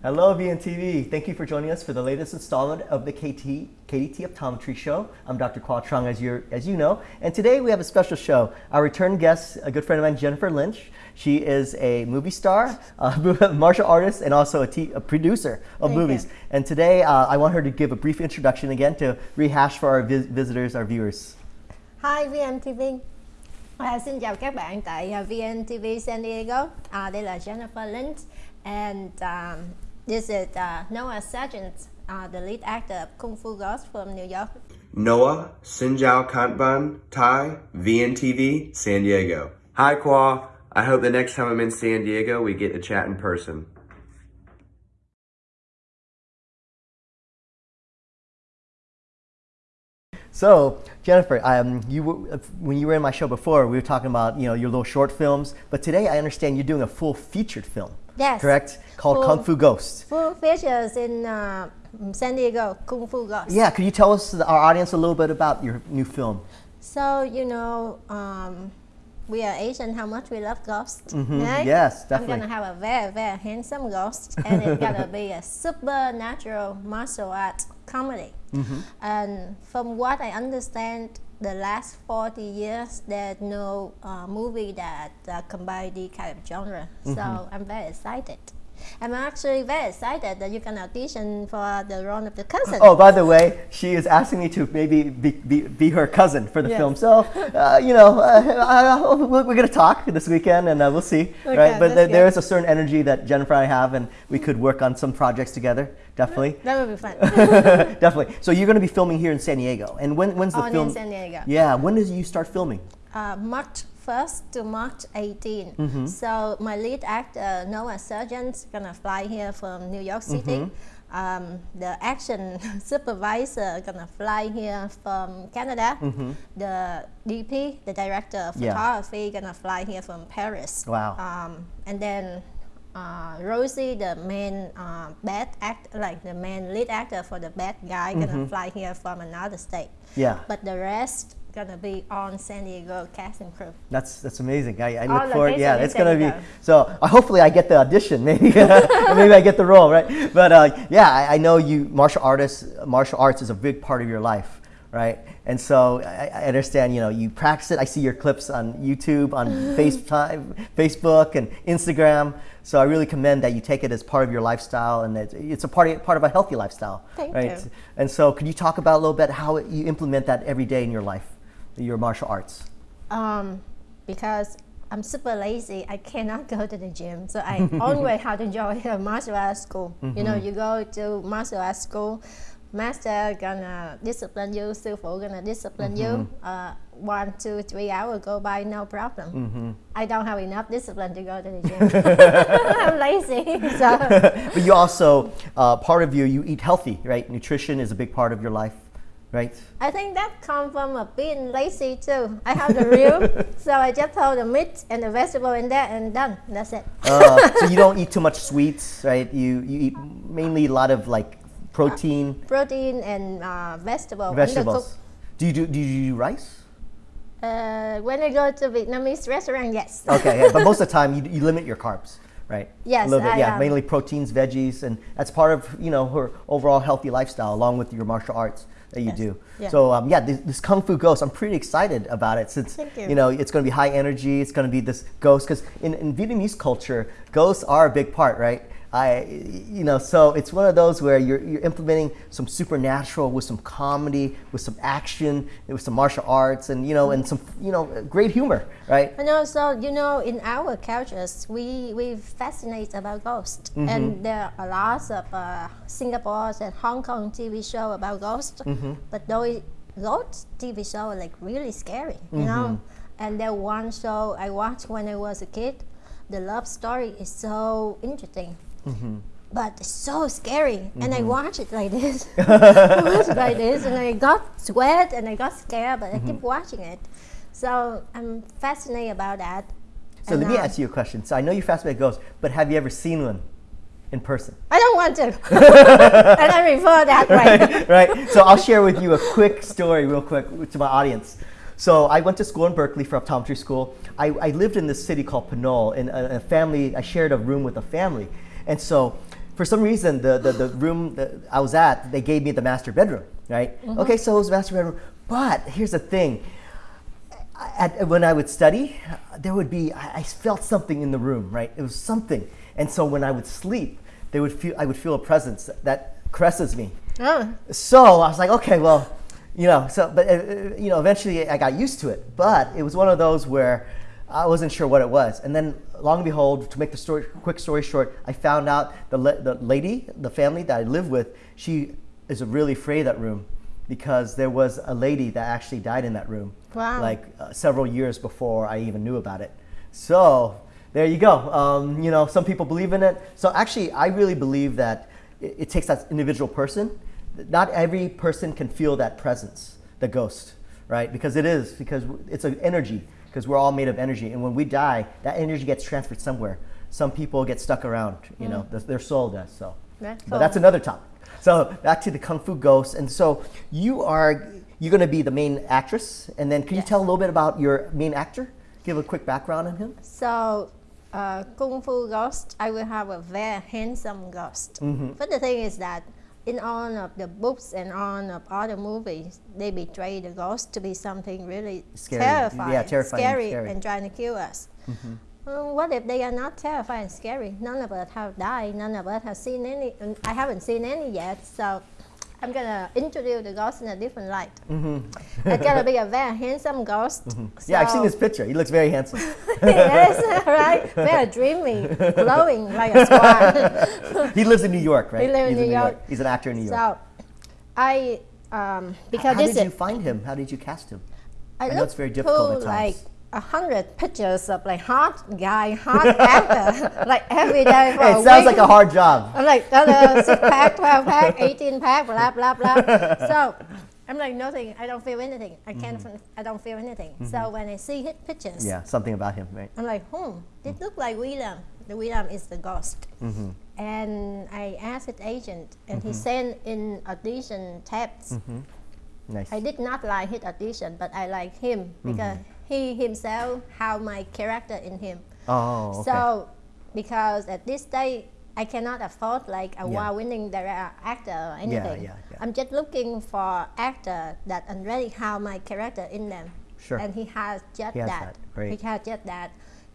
Hello, VNTV. Thank you for joining us for the latest installment of the KT, KDT Optometry Show. I'm Dr. Kwa Trung, as, you as you know. And today we have a special show. Our return guest, a good friend of mine, Jennifer Lynch. She is a movie star, a martial artist, and also a, a producer of Thank movies. You. And today uh, I want her to give a brief introduction again to rehash for our vis visitors, our viewers. Hi, VNTV. À, xin chào các bạn tại uh, VNTV San Diego. À, đây là Jennifer Lynch and um, this is uh, Noah Sargent, uh, the lead actor of Kung Fu Ghost from New York. Noah Sinjao Kantban Thai, VNTV, San Diego. Hi, Kwa. I hope the next time I'm in San Diego, we get to chat in person. So, Jennifer, um, you when you were in my show before, we were talking about you know your little short films, but today I understand you're doing a full featured film. Yes. Correct? Called full, Kung Fu Ghost. Full features in uh, San Diego, Kung Fu Ghost. Yeah, could you tell us, our audience, a little bit about your new film? So, you know, um, we are Asian, how much we love ghosts. Mm -hmm. right? Yes, definitely. I'm gonna have a very, very handsome ghost, and it's gonna be a supernatural martial art comedy. Mm -hmm. And from what I understand, the last 40 years, there's no uh, movie that uh, combine the kind of genre. Mm -hmm. So I'm very excited. I'm actually very excited that you can audition for the role of the cousin. Oh, by the way, she is asking me to maybe be, be, be her cousin for the yes. film. So, uh, you know, uh, we're going to talk this weekend and uh, we'll see, okay, right? But th there is a certain energy that Jennifer and I have and we could work on some projects together, definitely. That would be fun. definitely. So you're going to be filming here in San Diego. And when, when's the oh, film? in San Diego. Yeah, when did you start filming? Uh, March 1st to March 18. Mm -hmm. So my lead actor, Noah Sargent's gonna fly here from New York City. Mm -hmm. um, the action supervisor gonna fly here from Canada. Mm -hmm. The DP, the director of photography, yeah. gonna fly here from Paris. Wow. Um, and then uh, Rosie, the main uh, bad act, like the main lead actor for the bad guy, gonna mm -hmm. fly here from another state. Yeah. But the rest gonna be on San Diego cast and crew. That's that's amazing. I, I look forward. Yeah, it's gonna be. So uh, hopefully I get the audition. Maybe maybe I get the role, right? But uh, yeah, I, I, know you martial artists. Martial arts is a big part of your life, right? And so I, I understand. You know, you practice it. I see your clips on YouTube, on FaceTime, Facebook, and Instagram. So I really commend that you take it as part of your lifestyle, and it's, it's a part of, part of a healthy lifestyle. Thank right? you. And so, could you talk about a little bit how you implement that every day in your life? Your martial arts? Um, because I'm super lazy. I cannot go to the gym, so I always have to join a martial arts school. Mm -hmm. You know, mm-hmm. you go to martial arts school, master gonna discipline you, phụ gonna discipline mm -hmm. you. Uh, one, two, three hours go by, no problem. Mm -hmm. I don't have enough discipline to go to the gym. I'm lazy. So. but you also, uh, part of you, you eat healthy, right? Nutrition is a big part of your life. Right. I think that comes from a being lazy too. I have the real, so I just throw the meat and the vegetable in there and done. That's it. Uh, so you don't eat too much sweets, right? You you eat mainly a lot of like protein. Protein and uh, vegetable. Vegetables. Do you do do you do rice? Uh, when I go to Vietnamese restaurant, yes. okay, yeah, but most of the time you, you limit your carbs right? Yes, a little bit, yeah, am. mainly proteins, veggies, and that's part of you know her overall healthy lifestyle, along with your martial arts that you yes. do. Yeah. So um, yeah, this, this, Kung Fu Ghost, I'm pretty excited about it since you. you. know it's going to be high energy. It's going to be this ghost because in, in Vietnamese culture, ghosts are a big part, right? I, you know, so it's one of those where you're, you're implementing some supernatural with some comedy, with some action, with some martial arts, and you know, and some you know, great humor, right? And also, you know, in our cultures, we we fascinate about ghosts, mm -hmm. and there are lots of uh, Singapore and Hong Kong TV show about ghosts, mm -hmm. but those ghost TV show are like really scary, you mm -hmm. know. And there one show I watched when I was a kid. The love story is so interesting Mm-hmm. But it's so scary, mm-hmm. and I mm-hmm. watch it like this. I watch it like this, and I got sweat and I got scared, but I keep mm-hmm. watching it. So I'm fascinated about that. So and let me uh, ask you a question. So I know you're fascinated by ghosts, but have you ever seen one in person? I don't want to. and I refer that way. right, right. So I'll share with you a quick story, real quick, to my audience. So I went to school in Berkeley for optometry school. I, I lived in this city called Pinole, in a, a family. I shared a room with a family, and so for some reason, the, the, the room that I was at, they gave me the master bedroom, right? Mm-hmm. Okay, so it was the master bedroom. But here's the thing. At, when I would study, there would be, I, I felt something in the room, right? It was something. And so when I would sleep, they would feel, I would feel a presence that, that caresses me. Oh. So I was like, okay, well, you know, so, but, uh, uh, you know, eventually I got used to it. But it was one of those where I wasn't sure what it was. And then, long and behold, to make the story, quick story short, I found out the, the lady, the family that I live with, she is really afraid of that room because there was a lady that actually died in that room. Wow. Like uh, several years before I even knew about it. So there you go. Um, you know, some people believe in it. So actually, I really believe that it, it takes that individual person. Not every person can feel that presence, the ghost, right? Because it is, because it's an energy because we're all made of energy. And when we die, that energy gets transferred somewhere. Some people get stuck around, you mm. know, their soul does. So, that's but that's another topic. So back to the Kung Fu Ghost. And so you are you're going to be the main actress, and then can yes. you tell a little bit about your main actor? Give a quick background on him. So uh, Kung Fu Ghost, I will have a very handsome ghost. Mm-hmm. But the thing is that in all of the books and all of other movies, they betray the ghost to be something really scary. terrifying, yeah, terrifying scary, scary, and trying to kill us. Mm-hmm. Um, what if they are not terrifying and scary? None of us have died. None of us have seen any. I haven't seen any yet. So I'm gonna introduce the ghost in a different light. Mm-hmm. it's gonna be a very handsome ghost. Mm-hmm. So yeah, I've seen his picture. He looks very handsome. yes, right. Very dreamy, glowing like a swan. he lives in New York, right? He lives in New, New York. York. He's an actor in New York. So, I um, because how, how did you find him? How did you cast him? I, I know it's very difficult at times. Like, a hundred pictures of like hot guy, hot actor, like every day for It sounds like a hard job. I'm like, uh, six pack, 12 pack, 18 pack, blah, blah, blah. so I'm like, nothing, I don't feel anything. I can't, mm-hmm. I don't feel anything. Mm-hmm. So when I see his pictures. Yeah, something about him, right? I'm like, hmm, it mm-hmm. look like William. The William is the ghost. Mm-hmm. And I asked his agent, and he mm-hmm. sent in audition tapes. Mm-hmm. Nice. I did not like his audition, but I like him because he himself have my character in him. Oh, okay. So because at this stage I cannot afford like a yeah. winning director actor or anything. Yeah, yeah, yeah. I'm just looking for actor that already have my character in them. Sure. And he has just he has that. that. He has just that.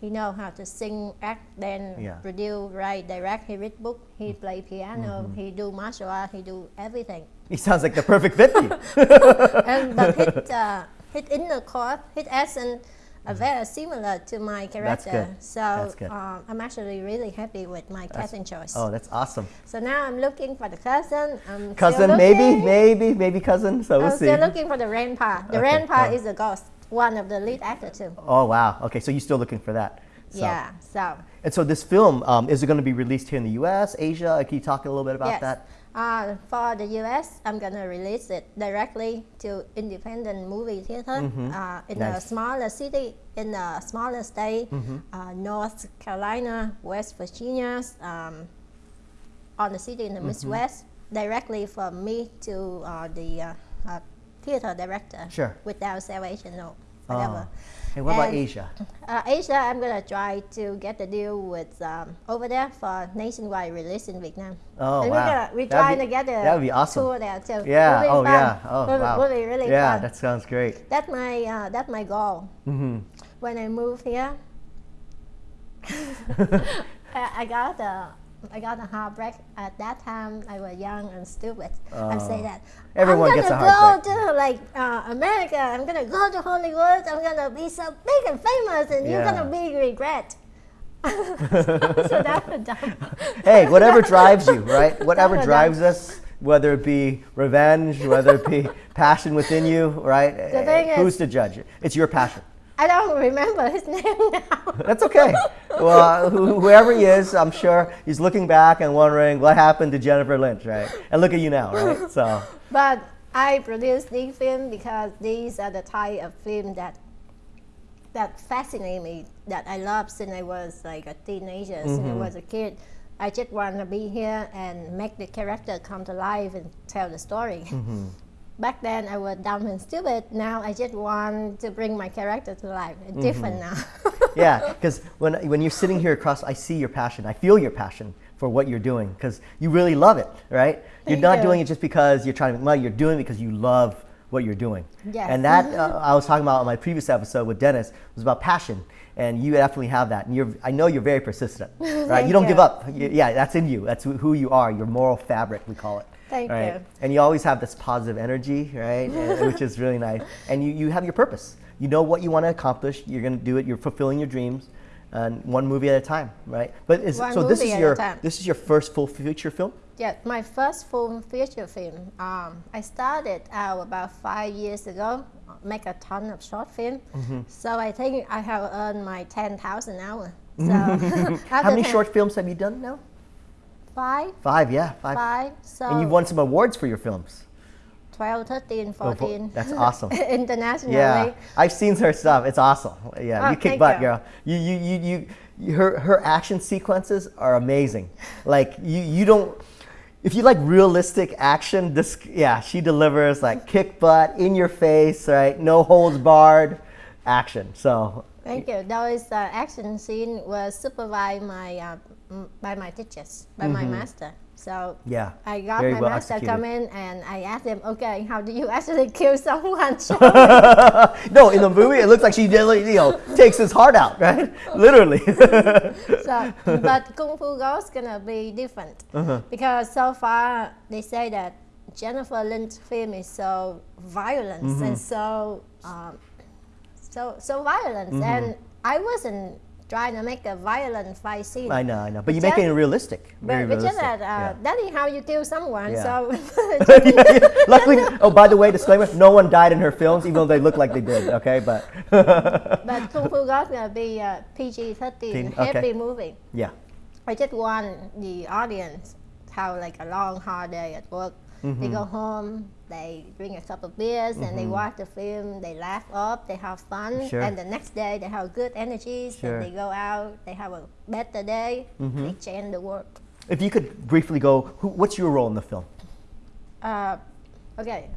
He know how to sing, act, then yeah. produce, write, direct. He read book. He mm. play piano. Mm-hmm. He do martial art. He do everything. He sounds like the perfect fit and but his, uh, his inner core, his essence are very similar to my character. So. Um, I'm actually really happy with my that's, casting choice. Oh, that's awesome. So now I'm looking for the cousin. I'm cousin, maybe, maybe, maybe cousin. So we'll I'm see. still looking for the grandpa. The okay. grandpa oh. is a ghost, one of the lead actors too. Oh wow. Okay, so you're still looking for that. So. Yeah. So. And so this film um, is it going to be released here in the U.S., Asia? Can you talk a little bit about yes. that? Uh, for the US, I'm gonna release it directly to independent movie theater mm-hmm. uh, in nice. a smaller city, in a smaller state, mm-hmm. uh, North Carolina, West Virginia, um, on the city in the mm-hmm. Midwest, directly from me to uh, the uh, uh, theater director. Sure. Without salvation, no, whatever. Oh. And what and, about Asia? Uh, Asia, I'm gonna try to get the deal with um, over there for nationwide release in Vietnam. Oh and wow! We're, we're trying be, to get a that would be awesome. tour there too. Yeah. Oh fun. yeah. Oh will, wow. Will be really yeah, fun. that sounds great. That's my uh, that's my goal. Mm-hmm. When I move here, I, I got a I got a heartbreak. At that time, I was young and stupid. Uh, I say that. Everyone gets heartbreak. I'm gonna go to like uh, America. I'm gonna go to Hollywood. I'm gonna be so big and famous, and yeah. you're gonna be regret. so, that's dumb. Hey, whatever drives you, right? Whatever drives us, whether it be revenge, whether it be passion within you, right? Who's is, to judge? it? It's your passion. I don't remember his name now. That's okay. Well, wh- whoever he is, I'm sure he's looking back and wondering what happened to Jennifer Lynch, right? And look at you now, right? So. But I produced these films because these are the type of film that that fascinate me, that I love since I was like a teenager, mm-hmm. since I mm-hmm. was a kid. I just want to be here and make the character come to life and tell the story. Mm-hmm back then I was dumb and stupid. Now I just want to bring my character to life. It's mm-hmm. different now. yeah, because when when you're sitting here across, I see your passion. I feel your passion for what you're doing because you really love it, right? Thank you're not you. doing it just because you're trying to make money. You're doing it because you love what you're doing. Yes. And that uh, I was talking about on my previous episode with Dennis was about passion, and you definitely have that. And you're, I know you're very persistent, right? you don't you. give up. yeah, that's in you. That's who you are. Your moral fabric, we call it. Thank right? you. And you always have this positive energy, right? and, which is really nice. And you, you have your purpose. You know what you want to accomplish. You're going to do it. You're fulfilling your dreams, and one movie at a time, right? But is, so this is your this is your first full feature film. Yeah, my first full feature film. Um, I started out about five years ago. Make a ton of short film. Mm-hmm. So I think I have earned my ten thousand hours. So how many short films have you done now? Five. Five, yeah, five. Five. So and you've won some awards for your films. 12, 13, 14. Oh, that's awesome. Internationally. Yeah, I've seen her stuff. It's awesome. Yeah, oh, you kick butt, you. girl. You, you, you, you, her, her action sequences are amazing. Like you, you don't. If you like realistic action, this yeah, she delivers like kick butt in your face, right? No holds barred action. So. Thank you. Those uh, action scene was supervised my uh, by my teachers, by mm-hmm. my master. So yeah, I got my well master executed. come in and I asked him, okay, how do you actually kill someone? no, in the movie it looks like she you know takes his heart out, right? Literally. so, but Kung Fu Ghost gonna be different uh-huh. because so far they say that Jennifer Lynch film is so violent mm-hmm. and so um, so so violent, mm-hmm. and I wasn't trying to make a violent fight scene. I know, I know, but, you make it realistic. Very but, realistic. That, uh, yeah. that is how you kill someone. Yeah. So luckily, oh by the way, disclaimer: no one died in her films, even though they look like they did. Okay, but but Kung Fu Ghost gonna be a PG-13 happy okay. movie. Yeah. I just want the audience to have like a long hard day at work. Mm-hmm. They go home, they drink a couple of beers, mm-hmm. and they mm-hmm. watch the film. They laugh up, they have fun, sure. and the next day they have good energies. Sure. And they go out, they have a better day. Mm-hmm. They change the world. If you could briefly go, who, what's your role in the film? Uh, okay,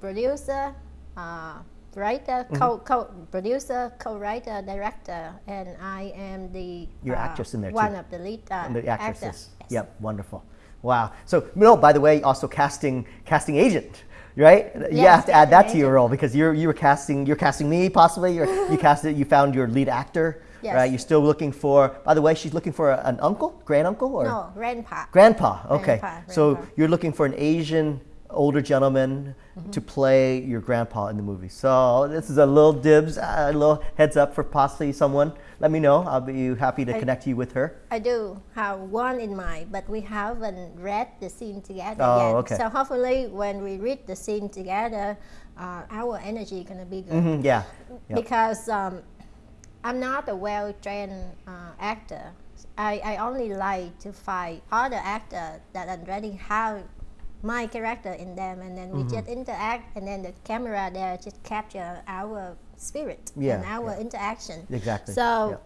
producer, uh, writer, mm-hmm. co, co producer, co-writer, director, and I am the your uh, actress in there one too. of the lead uh, the actresses. Yes. Yep, wonderful. Wow. So, no, by the way, also casting casting agent, right? Yes, you have to add that to your role because you're you were casting you're casting me possibly. You're, you casted you found your lead actor. Yes. Right, you're still looking for. By the way, she's looking for an uncle, grand uncle, or no, grandpa. Grandpa. Okay, grandpa, so you're looking for an Asian older gentleman mm-hmm. to play your grandpa in the movie. So this is a little dibs, a little heads up for possibly someone. Let me know. I'll be happy to I, connect you with her. I do have one in mind, but we haven't read the scene together oh, yet. Okay. So hopefully, when we read the scene together, uh, our energy is gonna be good. Mm-hmm, yeah. Yep. Because um, I'm not a well-trained uh, actor. I, I only like to find other actors that already have my character in them and then we mm-hmm. just interact and then the camera there just capture our spirit yeah, and our yeah. interaction exactly so yeah.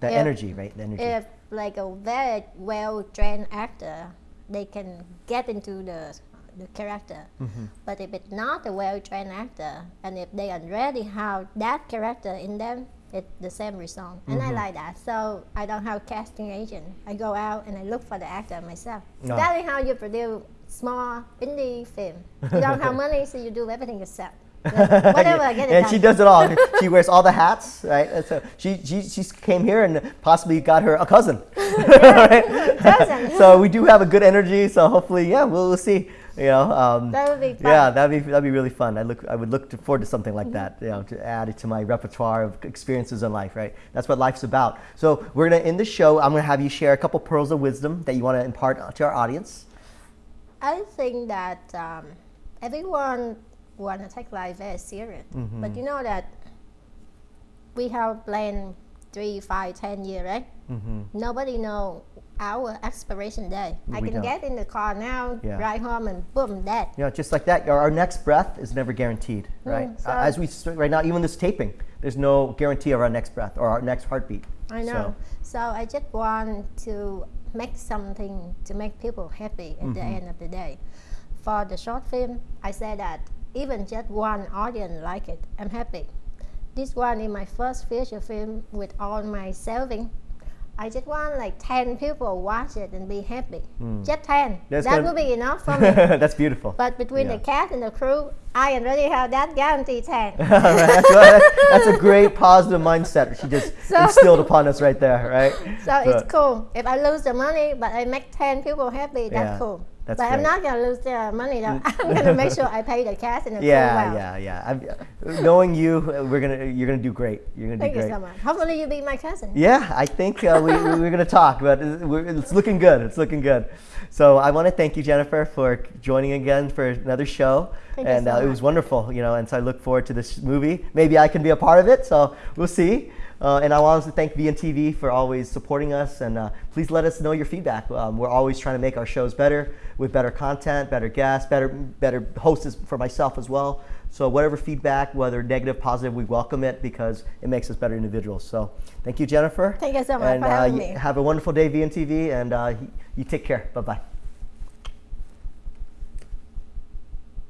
the if, energy right the energy if like a very well trained actor they can get into the the character mm-hmm. but if it's not a well trained actor and if they already have that character in them it's the same result and mm-hmm. i like that so i don't have casting agent i go out and i look for the actor myself no. that is how you produce small indie film. You don't have money, so you do everything yourself. Whatever, I get it. And done. she does it all. she wears all the hats, right? So she, she, she came here and possibly got her a cousin. right? cousin. so we do have a good energy. So hopefully, yeah, we'll, we'll see. You know, um, that would be fun. Yeah, that'd be that'd be really fun. I look, I would look forward to something like that. You know, to add it to my repertoire of experiences in life. Right, that's what life's about. So we're gonna end the show. I'm gonna have you share a couple pearls of wisdom that you want to impart to our audience. I think that um, everyone want to take life very serious, mm-hmm. but you know that we have planned three, five, ten years, right? Mm-hmm. Nobody know our expiration day. I can don't. get in the car now, yeah. ride home, and boom, dead. Yeah, just like that. Our next breath is never guaranteed, mm, right? Mm, so As we right now, even this taping, there's no guarantee of our next breath or our next heartbeat. I know. So, so I just want to make something to make people happy at mm-hmm. the end of the day. For the short film, I said that even just one audience like it, I'm happy. This one is my first feature film with all my saving. I just want like 10 people watch it and be happy. Hmm. Just 10. That's that would be enough for me. That's beautiful. but between Yeah. the cast and the crew, I already have that guarantee 10. All right, that's, that's a great positive mindset she just So- instilled upon us right there, right? So it's cool. If I lose the money, but I make 10 people happy, that's Yeah, cool. That's but I'm not going to lose the money though. I'm going to make sure I pay the cast and the Yeah, well. yeah, yeah. I'm, knowing you, we're gonna, you're gonna do great. You're gonna do great. Thank do you great. so much. Hopefully you be my cousin. Yeah, I think uh, we, we- we're going to talk, but it's looking good. It's looking good. So I want to thank you, Jennifer, for joining again for another show. Thank you and so uh, it was wonderful, you know, and so I look forward to this movie. Maybe I can be a part of it, so we'll see. Uh, and I want to thank VNTV for always supporting us, and uh, please let us know your feedback. Um, we're always trying to make our shows better with better content, better guests, better better hosts for myself as well. So whatever feedback, whether negative, positive, we welcome it because it makes us better individuals. So thank you, Jennifer. Thank you so much and, for having uh, me. Have a wonderful day, VNTV, and uh, you take care. Bye bye.